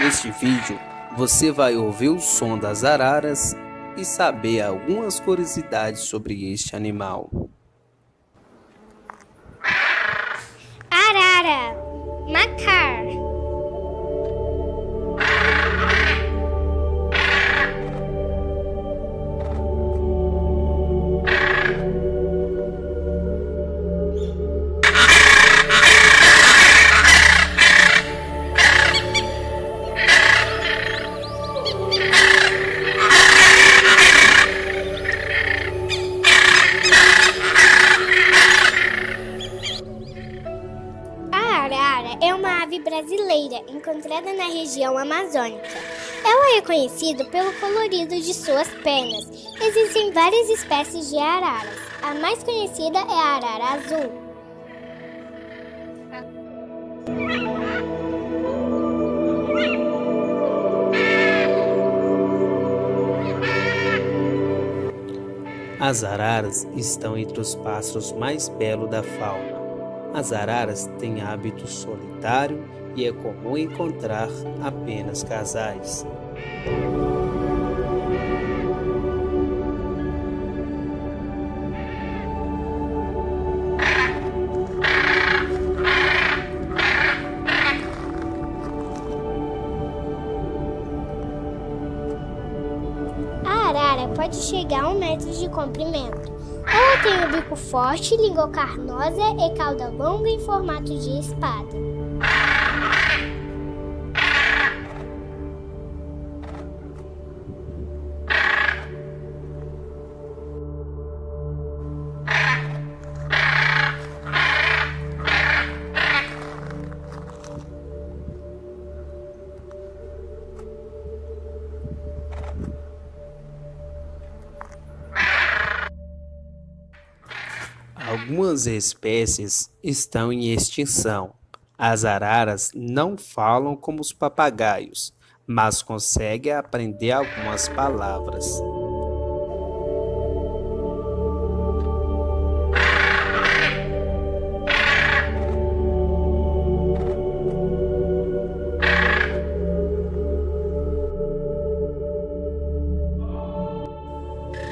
Neste vídeo, você vai ouvir o som das araras e saber algumas curiosidades sobre este animal. Arara, macar. Brasileira encontrada na região amazônica. Ela é conhecida pelo colorido de suas pernas. Existem várias espécies de araras. A mais conhecida é a arara azul. As araras estão entre os pássaros mais belos da fauna. As araras têm hábito solitário e é comum encontrar apenas casais. A arara pode chegar a um metro de comprimento. Ela tem o bico forte, língua carnosa e cauda longa em formato de espada. Algumas espécies estão em extinção. As araras não falam como os papagaios, mas conseguem aprender algumas palavras.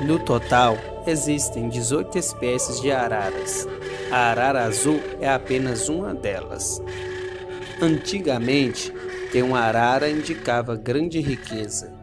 No total, existem 18 espécies de araras. A arara azul é apenas uma delas. Antigamente, ter uma arara indicava grande riqueza.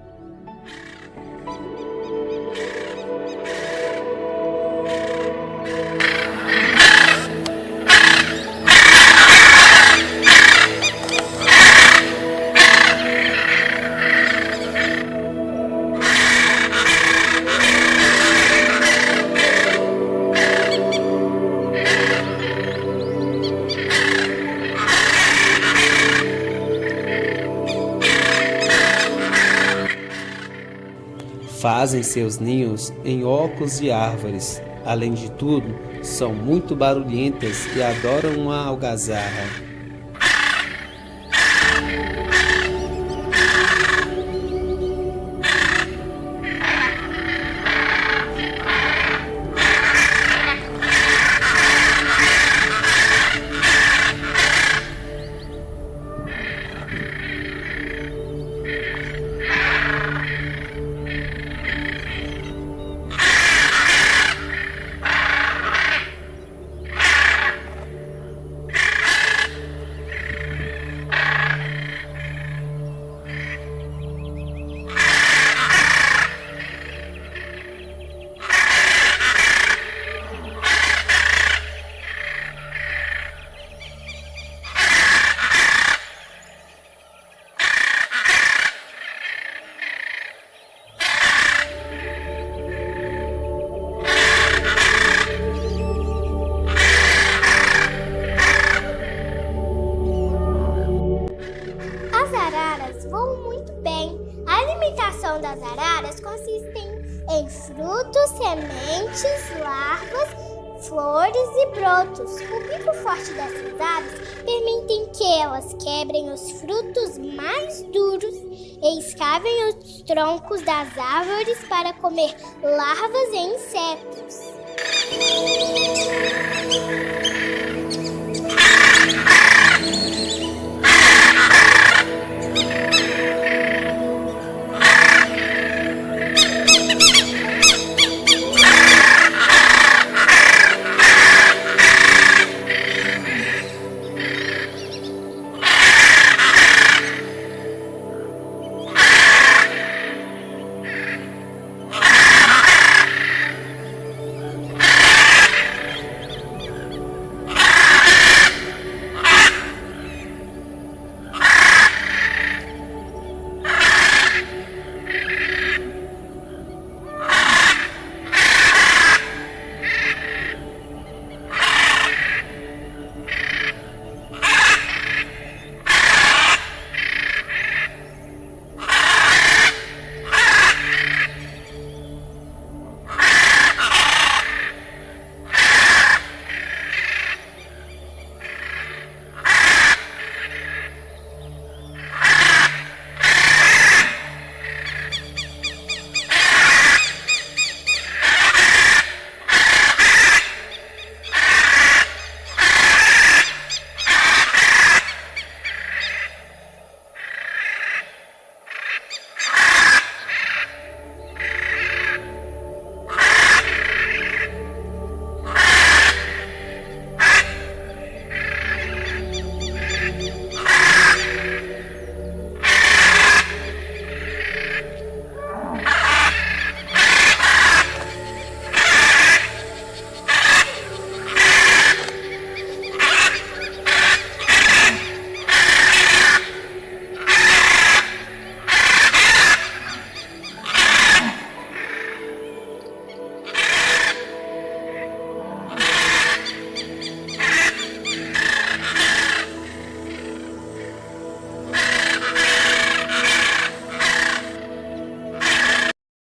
Fazem seus ninhos em ocos e árvores. Além de tudo, são muito barulhentas e adoram uma algazarra. Em frutos, sementes, larvas, flores e brotos. O bico forte dessas aves permite que elas quebrem os frutos mais duros e escavem os troncos das árvores para comer larvas e insetos.